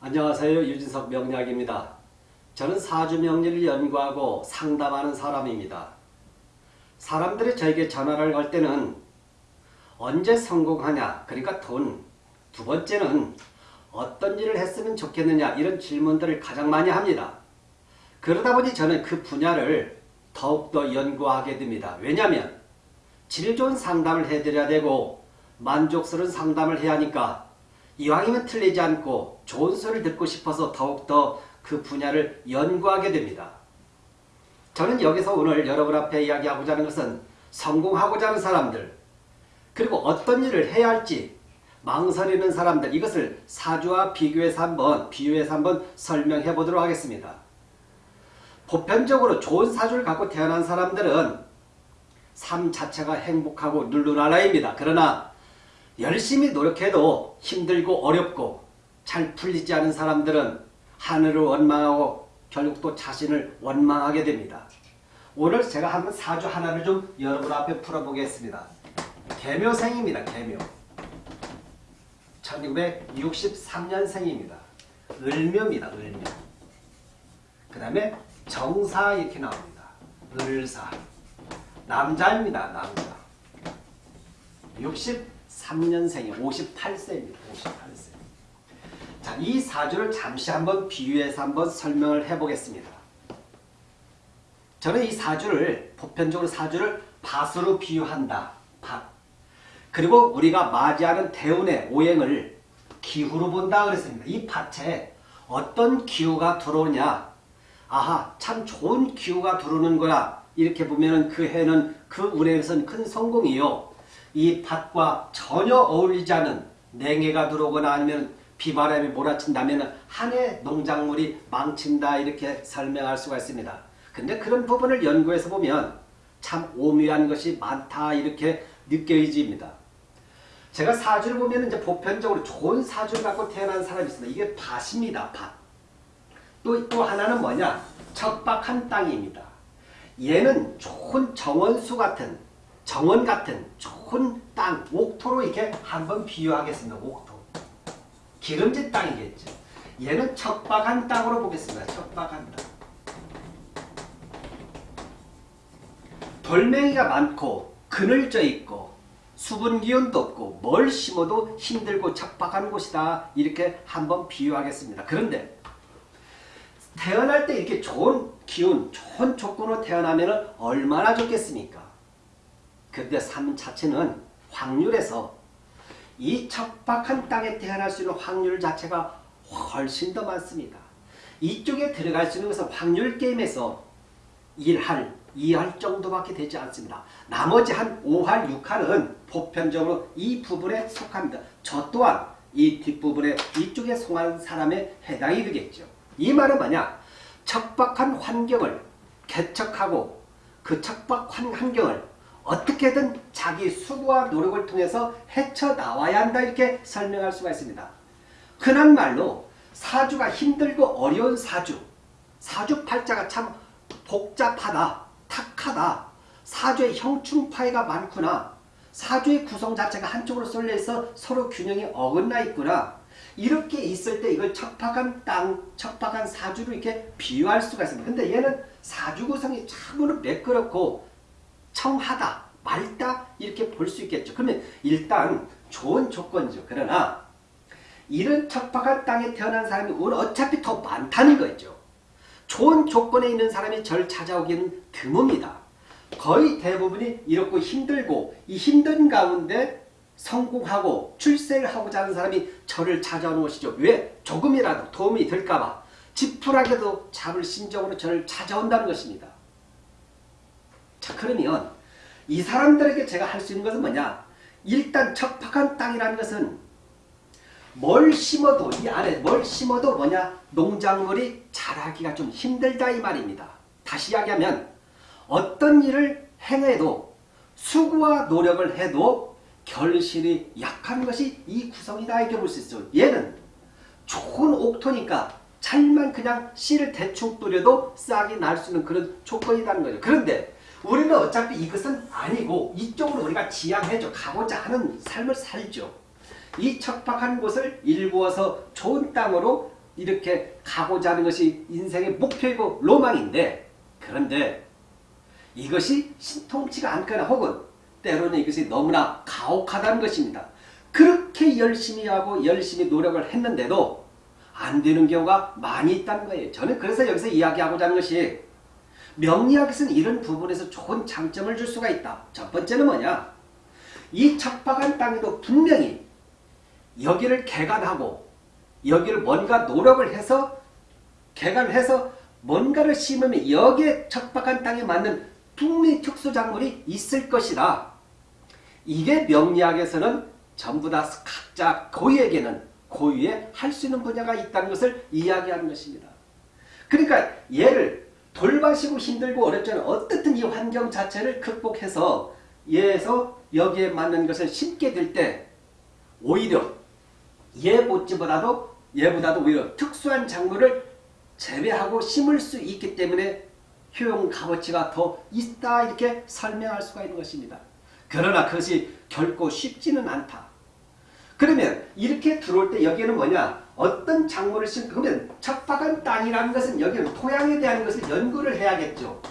안녕하세요. 유진석 명약입니다 저는 사주 명리를 연구하고 상담하는 사람입니다. 사람들이 저에게 전화를 걸 때는 언제 성공하냐 그러니까 돈, 두 번째는 어떤 일을 했으면 좋겠느냐 이런 질문들을 가장 많이 합니다. 그러다 보니 저는 그 분야를 더욱더 연구하게 됩니다. 왜냐하면 질 좋은 상담을 해드려야 되고 만족스러운 상담을 해야 하니까 이왕이면 틀리지 않고 좋은 소리를 듣고 싶어서 더욱더 그 분야를 연구하게 됩니다. 저는 여기서 오늘 여러분 앞에 이야기하고자 하는 것은 성공하고자 하는 사람들 그리고 어떤 일을 해야 할지 망설이는 사람들 이것을 사주와 비교해서 한번 비유해서 한번 설명해 보도록 하겠습니다. 보편적으로 좋은 사주를 갖고 태어난 사람들은 삶 자체가 행복하고 룰루랄라입니다. 그러나 열심히 노력해도 힘들고 어렵고 잘 풀리지 않은 사람들은 하늘을 원망하고 결국 또 자신을 원망하게 됩니다. 오늘 제가 한번 사주 하나를 좀 여러분 앞에 풀어보겠습니다. 개묘생입니다. 개묘. 1963년생입니다. 을묘입니다. 을묘. 그 다음에 정사 이렇게 나옵니다. 을사. 남자입니다. 남자. 63년생이 58세입니다. 58세. 자, 이 사주를 잠시 한번 비유해서 한번 설명을 해보겠습니다. 저는 이 사주를 보편적으로 사주를 밭으로 비유한다. 밭. 그리고 우리가 맞이하는 대운의 오행을 기후로 본다 그랬습니다. 이 밭에 어떤 기후가 들어오냐 아하 참 좋은 기후가 들어오는 거라 이렇게 보면 그 해는 그 운에선 큰 성공이요. 이 밭과 전혀 어울리지 않은 냉해가 들어오거나 아니면 비바람이 몰아친다면 한 해 농작물이 망친다 이렇게 설명할 수가 있습니다. 근데 그런 부분을 연구해서 보면 참 오묘한 것이 많다 이렇게 느껴집니다. 제가 사주를 보면 이제 보편적으로 좋은 사주를 갖고 태어난 사람이 있습니다. 이게 밭입니다. 밭. 또, 또 하나는 뭐냐? 척박한 땅입니다. 얘는 좋은 정원수 같은 정원 같은 좋은 땅, 옥토로 이렇게 한번 비유하겠습니다. 옥토. 기름진 땅이겠죠. 얘는 척박한 땅으로 보겠습니다. 척박한 땅. 돌멩이가 많고 그늘져 있고 수분 기운도 없고 뭘 심어도 힘들고 척박한 곳이다. 이렇게 한번 비유하겠습니다. 그런데 태어날 때 이렇게 좋은 기운, 좋은 조건으로 태어나면 얼마나 좋겠습니까? 그런데 삶 자체는 확률에서 이 척박한 땅에 태어날 수 있는 확률 자체가 훨씬 더 많습니다. 이쪽에 들어갈 수 있는 것은 확률 게임에서 1할, 2할 정도밖에 되지 않습니다. 나머지 한 5할, 6할은 보편적으로 이 부분에 속합니다. 저 또한 이 뒷부분에 이쪽에 속한 사람에 해당이 되겠죠. 이 말은 뭐냐? 척박한 환경을 개척하고 그 척박한 환경을 어떻게든 자기 수고와 노력을 통해서 헤쳐나와야 한다 이렇게 설명할 수가 있습니다. 흔한 말로 사주가 힘들고 어려운 사주 사주 팔자가 참 복잡하다 탁하다 사주의 형충파이가 많구나 사주의 구성 자체가 한쪽으로 쏠려 있어 서로 균형이 어긋나 있구나 이렇게 있을 때 이걸 척박한 땅, 척박한 사주로 이렇게 비유할 수가 있습니다. 근데 얘는 사주 구성이 참으로 매끄럽고 청하다, 맑다 이렇게 볼 수 있겠죠. 그러면 일단 좋은 조건이죠. 그러나 이런 척박한 땅에 태어난 사람이 오늘 어차피 더 많다는 거죠. 좋은 조건에 있는 사람이 절 찾아오기는 드뭅니다. 거의 대부분이 이렇고 힘들고 이 힘든 가운데 성공하고 출세를 하고자 하는 사람이 저를 찾아오는 것이죠. 왜? 조금이라도 도움이 될까봐 지푸라기도 잡을 심정으로 저를 찾아온다는 것입니다. 자 그러면 이 사람들에게 제가 할 수 있는 것은 뭐냐? 일단 척박한 땅이라는 것은 뭘 심어도 이 안에 뭘 심어도 뭐냐? 농작물이 자라기가 좀 힘들다 이 말입니다. 다시 이야기하면 어떤 일을 행해도 수고와 노력을 해도 결실이 약한 것이 이 구성이다 이렇게 볼 수 있어요. 얘는 좋은 옥토니까 잘만 그냥 씨를 대충 뿌려도 싹이 날 수 있는 그런 조건이라는 거죠. 그런데 우리는 어차피 이것은 아니고 이쪽으로 우리가 지향해줘 가고자 하는 삶을 살죠. 이 척박한 곳을 일구어서 좋은 땅으로 이렇게 가고자 하는 것이 인생의 목표이고 로망인데 그런데 이것이 신통치가 않거나 혹은 때로는 이것이 너무나 가혹하다는 것입니다. 그렇게 열심히 하고 열심히 노력을 했는데도 안 되는 경우가 많이 있다는 거예요. 저는 그래서 여기서 이야기하고자 하는 것이 명리학에서는 이런 부분에서 좋은 장점을 줄 수가 있다. 첫 번째는 뭐냐? 이 척박한 땅에도 분명히 여기를 개간하고 여기를 뭔가 노력을 해서 개간을 해서 뭔가를 심으면 여기에 척박한 땅에 맞는 풍미 특수작물이 있을 것이다. 이게 명리학에서는 전부 다 각자 고유에게는 고유에 할 수 있는 분야가 있다는 것을 이야기하는 것입니다. 그러니까 얘를 돌봐시고 힘들고 어렵지만 어떻든 이 환경 자체를 극복해서 얘에서 여기에 맞는 것을 심게 될 때 오히려 얘 못지보다도 얘보다도 오히려 특수한 작물을 재배하고 심을 수 있기 때문에 효용 값어치가 더 있다 이렇게 설명할 수가 있는 것입니다. 그러나 그것이 결코 쉽지는 않다. 그러면 이렇게 들어올 때 여기는 뭐냐? 어떤 작물을 심 그러면 척박한 땅이라는 것은 여기는 토양에 대한 것을 연구를 해야겠죠.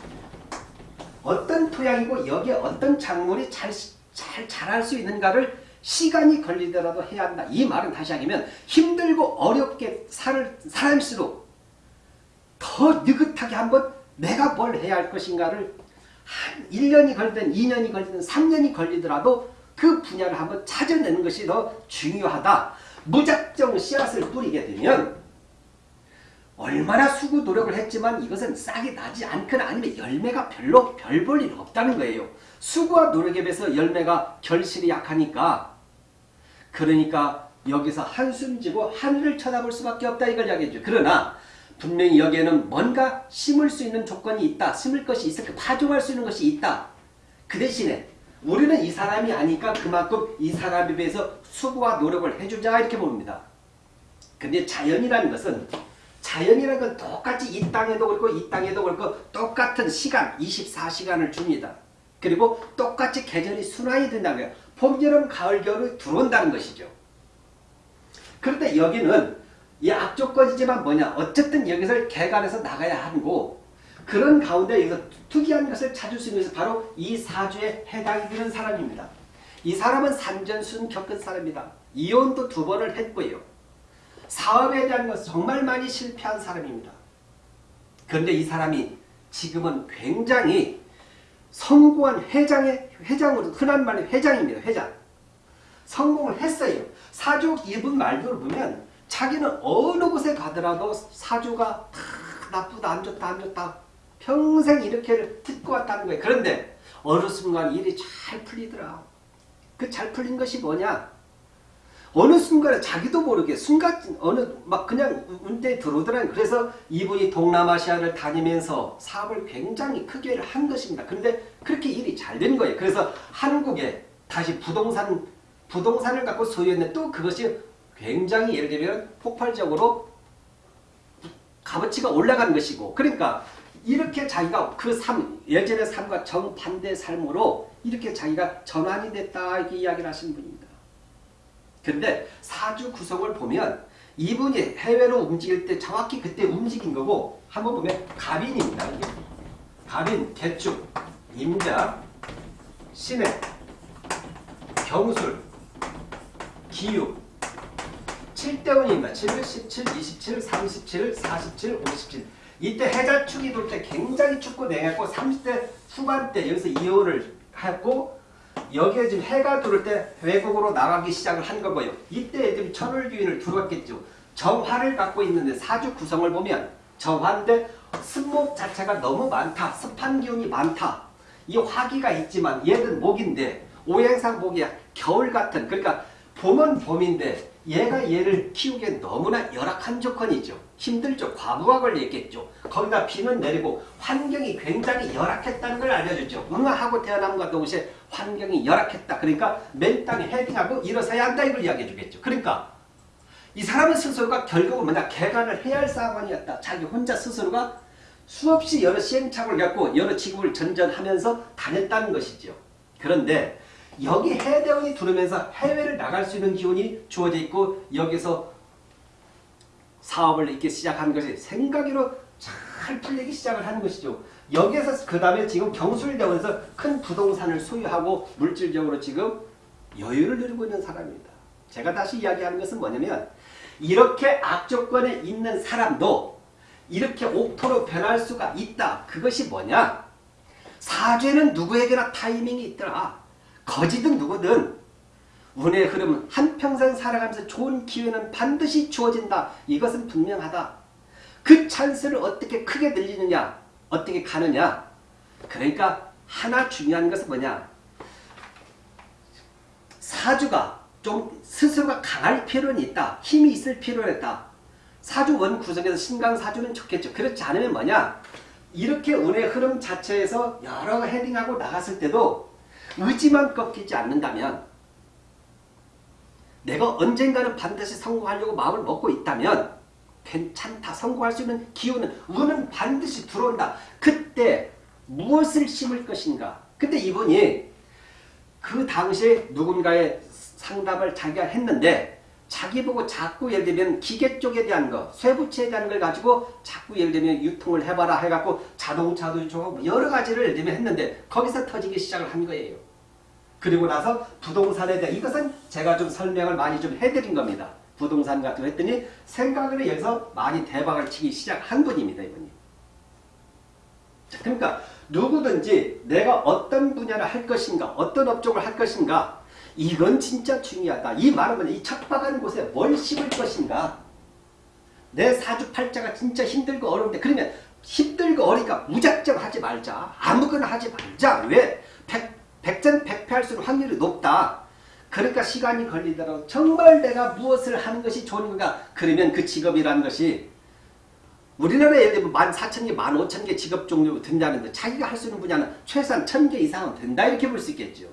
어떤 토양이고 여기에 어떤 작물이 잘, 잘 자랄 수 있는가를 시간이 걸리더라도 해야 한다. 이 말은 다시 하면 힘들고 어렵게 살, 살수록 더 느긋하게 한번 내가 뭘 해야 할 것인가를 한 1년이 걸리든 2년이 걸리든 3년이 걸리더라도 그 분야를 한번 찾아내는 것이 더 중요하다. 무작정 씨앗을 뿌리게 되면 얼마나 수고 노력을 했지만 이것은 싹이 나지 않거나 아니면 열매가 별로 별 볼 일 없다는 거예요. 수고와 노력에 비해서 열매가 결실이 약하니까 그러니까 여기서 한숨 지고 하늘을 쳐다볼 수밖에 없다 이걸 이야기해줘. 그러나 분명히 여기에는 뭔가 심을 수 있는 조건이 있다. 심을 것이 있을 파종할 수 있는 것이 있다. 그 대신에 우리는 이 사람이 아니까 그만큼 이 사람에 비해서 수고와 노력을 해주자 이렇게 봅니다. 근데 자연이라는 것은 자연이라는 건 똑같이 이 땅에도 그렇고 이 땅에도 그렇고 똑같은 시간 24시간을 줍니다. 그리고 똑같이 계절이 순환이 된다는 거예요. 봄, 여름, 가을, 겨울이 들어온다는 것이죠. 그런데 여기는 이 악조건이지만 뭐냐 어쨌든 여기서 개간해서 나가야 하고 그런 가운데 여기서 특이한 것을 찾을 수 있는 바로 이 사주에 해당이 되는 사람입니다. 이 사람은 산전순 겪은 사람입니다. 이혼도 두 번을 했고요. 사업에 대한 것은 정말 많이 실패한 사람입니다. 그런데 이 사람이 지금은 굉장히 성공한 회장의 회장으로 흔한 말로 회장입니다. 회장. 성공을 했어요. 사주 이분 말들을 보면 자기는 어느 곳에 가더라도 사주가 다 나쁘다 안 좋다 안 좋다 평생 이렇게 듣고 왔다는 거예요. 그런데 어느 순간 일이 잘 풀리더라. 그 잘 풀린 것이 뭐냐? 어느 순간에 자기도 모르게 순간 어느 막 그냥 운대 들어오더라는 그래서 이분이 동남아시아를 다니면서 사업을 굉장히 크게 한 것입니다. 그런데 그렇게 일이 잘 된 거예요. 그래서 한국에 다시 부동산 부동산을 갖고 소유했는데 또 그것이 굉장히 예를 들면 폭발적으로 값어치가 올라간 것이고 그러니까 이렇게 자기가 그 삶, 예전의 삶과 정반대 삶으로 이렇게 자기가 전환이 됐다 이렇게 이야기를 하시는 분입니다. 그런데 사주 구성을 보면 이분이 해외로 움직일 때 정확히 그때 움직인 거고 한번 보면 갑인입니다. 이게. 갑인, 개축, 임자, 신해, 경술, 기유 7대운입니다. 7, 17, 27, 37, 47, 57 이때 해자축이 돌 때 굉장히 춥고 냉했고 30대 후반 때 여기서 이혼을 했고 여기에 지금 해가 들어올 때 외국으로 나가기 시작을 한 거고요. 이때 지금 천을기운을 들어왔겠죠. 정화를 갖고 있는데 사주 구성을 보면 정화인데 습목 자체가 너무 많다. 습한 기운이 많다. 이 화기가 있지만 얘는 목인데 오행상 목이 겨울 같은 그러니까 봄은 봄인데 얘가 얘를 키우기엔 너무나 열악한 조건이죠. 힘들죠. 과부하 걸렸겠죠. 거기다 비는 내리고 환경이 굉장히 열악했다는 걸 알려줬죠. 응아하고 태어남과 동시에 환경이 열악했다. 그러니까 맨 땅에 헤딩하고 일어서야 한다 이걸 이야기해 주겠죠. 그러니까 이 사람은 스스로가 결국은 뭐냐 개간을 해야 할 상황이었다. 자기 혼자 스스로가 수없이 여러 시행착오를 겪고 여러 직업을 전전하면서 다녔다는 것이죠. 그런데 여기 해대원이 들어오면서 해외를 나갈 수 있는 기운이 주어져 있고 여기서 사업을 이렇게 시작한 것이 생각으로 잘 풀리기 시작을 하는 것이죠. 여기에서 그 다음에 지금 경술대원에서 큰 부동산을 소유하고 물질적으로 지금 여유를 누리고 있는 사람입니다. 제가 다시 이야기하는 것은 뭐냐면 이렇게 악조건에 있는 사람도 이렇게 옥토로 변할 수가 있다. 그것이 뭐냐? 사죄는 누구에게나 타이밍이 있더라. 거지든 누구든 운의 흐름은 한평생 살아가면서 좋은 기회는 반드시 주어진다. 이것은 분명하다. 그 찬스를 어떻게 크게 늘리느냐 어떻게 가느냐 그러니까 하나 중요한 것은 뭐냐 사주가 좀 스스로가 강할 필요는 있다. 힘이 있을 필요는 있다. 사주 원 구성에서 신강사주는 좋겠죠. 그렇지 않으면 뭐냐 이렇게 운의 흐름 자체에서 여러 헤딩하고 나갔을 때도 의지만 꺾이지 않는다면 내가 언젠가는 반드시 성공하려고 마음을 먹고 있다면 괜찮다. 성공할 수 있는 기운은 운은 반드시 들어온다. 그때 무엇을 심을 것인가? 근데 이분이 그 당시에 누군가의 상담을 자기가 했는데 자기 보고 자꾸 예를 들면 기계 쪽에 대한 거, 쇠부치에 대한 걸 가지고 자꾸 예를 들면 유통을 해봐라 해갖고 자동차도 유통하고 여러 가지를 예를 들면 했는데 거기서 터지기 시작을 한 거예요. 그리고 나서 부동산에 대한 이것은 제가 좀 설명을 많이 좀 해드린 겁니다. 부동산 같은 거 했더니 생각을 해서 많이 대박을 치기 시작한 분입니다. 이분이. 자, 그러니까 누구든지 내가 어떤 분야를 할 것인가 어떤 업종을 할 것인가 이건 진짜 중요하다. 이 말은 이 척박한 곳에 뭘 심을 것인가 내 사주팔자가 진짜 힘들고 어려운데 그러면 힘들고 어리니까 무작정 하지 말자. 아무거나 하지 말자. 왜? 백, 백전 백패할수록 확률이 높다. 그러니까 시간이 걸리더라도 정말 내가 무엇을 하는 것이 좋은 건가 그러면 그 직업이라는 것이 우리나라에 예를 들면 만 사천 개, 만 오천 개 직업 종류 된다는데 자기가 할 수 있는 분야는 최소한 천개 이상은 된다 이렇게 볼 수 있겠죠.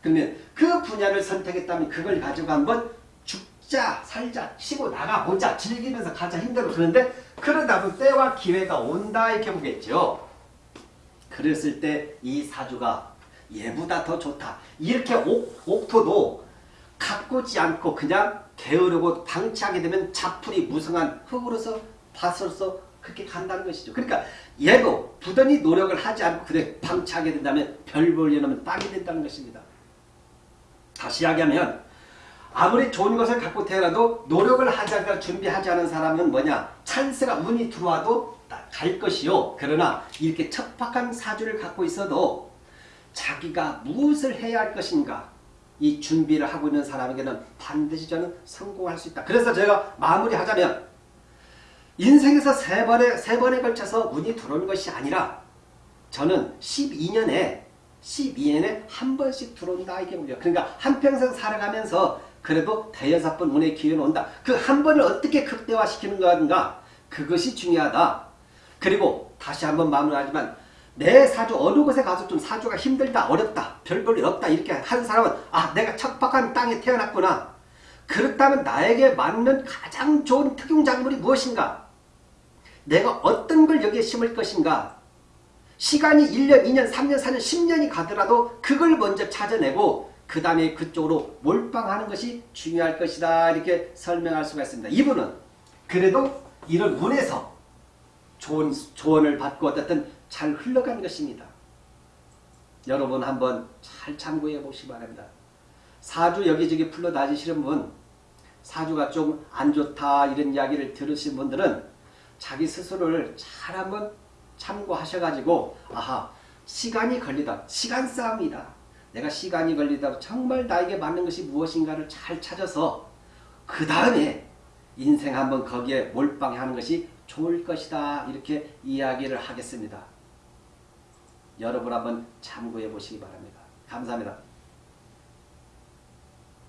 그러면 그 분야를 선택했다면 그걸 가지고 한번 죽자 살자 치고 나가보자 즐기면서 가자 힘들어 그런데 그러다 보면 때와 기회가 온다 이렇게 보겠죠. 그랬을 때 이 사주가 얘보다 더 좋다. 이렇게 옥, 옥토도 가꾸지 않고 그냥 게으르고 방치하게 되면 자풀이 무성한 흙으로서 밭으로서 그렇게 간다는 것이죠. 그러니까 얘도 부단히 노력을 하지 않고 그래 방치하게 된다면 별 볼려놓으면 땅이 된다는 것입니다. 다시 이야기하면 아무리 좋은 것을 갖고 태어나도 노력을 하지 않고 준비하지 않은 사람은 뭐냐 찬스가 운이 들어와도 갈 것이요. 그러나 이렇게 척박한 사주를 갖고 있어도 자기가 무엇을 해야 할 것인가 이 준비를 하고 있는 사람에게는 반드시 저는 성공할 수 있다. 그래서 제가 마무리하자면 인생에서 세 번에 세 번에 걸쳐서 운이 들어오는 것이 아니라 저는 12년에 12년에 한 번씩 들어온다 이게 문제야. 그러니까 한평생 살아가면서 그래도 대여섯 번 운의 기회는 온다. 그 한 번을 어떻게 극대화시키는 건가 그것이 중요하다. 그리고 다시 한번 마무리하지만 내 사주 어느 곳에 가서 좀 사주가 힘들다 어렵다 별볼일 없다 이렇게 하는 사람은 아 내가 척박한 땅에 태어났구나. 그렇다면 나에게 맞는 가장 좋은 특용작물이 무엇인가? 내가 어떤 걸 여기에 심을 것인가? 시간이 1년 2년 3년 4년 10년이 가더라도 그걸 먼저 찾아내고 그 다음에 그쪽으로 몰빵하는 것이 중요할 것이다 이렇게 설명할 수가 있습니다. 이분은 그래도 이런 운에서 좋은 조언을 받고 어쨌든 잘 흘러간 것입니다. 여러분 한번 잘 참고해 보시기 바랍니다. 사주 여기저기 풀러 다니시는 분 사주가 좀 안 좋다 이런 이야기를 들으신 분들은 자기 스스로를 잘 한번 참고하셔가지고 아하 시간이 걸리다 시간 싸움이다 내가 시간이 걸리다 정말 나에게 맞는 것이 무엇인가를 잘 찾아서 그 다음에 인생 한번 거기에 몰빵하는 것이 좋을 것이다 이렇게 이야기를 하겠습니다. 여러분 한번 참고해 보시기 바랍니다. 감사합니다.